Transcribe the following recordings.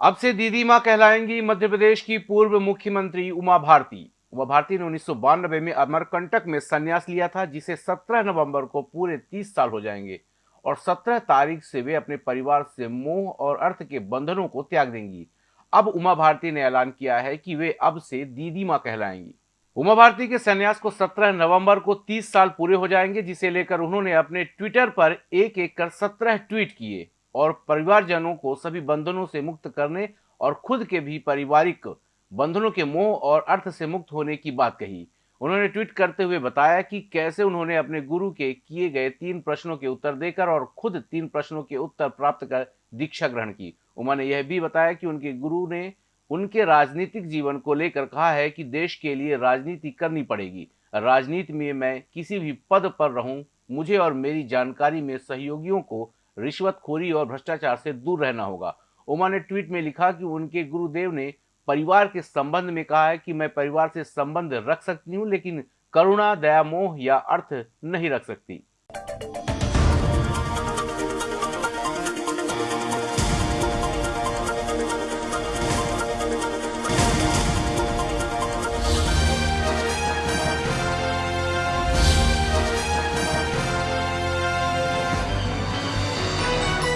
अब से दीदी माँ कहलाएँगी मध्य प्रदेश की पूर्व मुख्यमंत्री उमा भारती। उमा भारती ने उन्नीस सौ बानबे में अमरकंटक में संन्यास लिया था, जिसे 17 नवंबर को पूरे 30 साल हो जाएँगे और 17 तारीख से वे अपने परिवार से मोह और अर्थ के बंधनों को त्याग देंगी। अब उमा भारती ने ऐलान किया है कि वे अब से दीदी माँ कहलाएँगी। उमा भारती के संन्यास को 17 नवंबर को 30 साल पूरे हो जाएँगे, जिसे लेकर उन्होंने अपने ट्विटर पर एक एक कर 17 ट्वीट किए। और परिवारजनों को सभी बंधनों से मुक्त करने और खुद के भी पारिवारिक बंधनों के मोह और अर्थ से मुक्त होने की बात कही। उन्होंने ट्वीट करते हुए बताया कि कैसे उन्होंने अपने गुरु के किए गए तीन प्रश्नों के उत्तर देकर और खुद तीन प्रश्नों के उत्तर प्राप्त कर दीक्षा ग्रहण की। उमा ने यह भी बताया कि उनके गुरु ने उनके राजनीतिक जीवन को लेकर कहा है कि देश के लिए राजनीति करनी पड़ेगी। राजनीति में मैं किसी भी पद पर रहूँ, मुझे और मेरी जानकारी में सहयोगियों को रिश्वतखोरी और भ्रष्टाचार से दूर रहना होगा। उमा ने ट्वीट में लिखा कि उनके गुरुदेव ने परिवार के संबंध में कहा है कि मैं परिवार से संबंध रख सकती हूँ, लेकिन करुणा, दया, मोह या अर्थ नहीं रख सकती।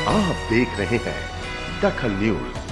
आप देख रहे हैं दखल न्यूज़।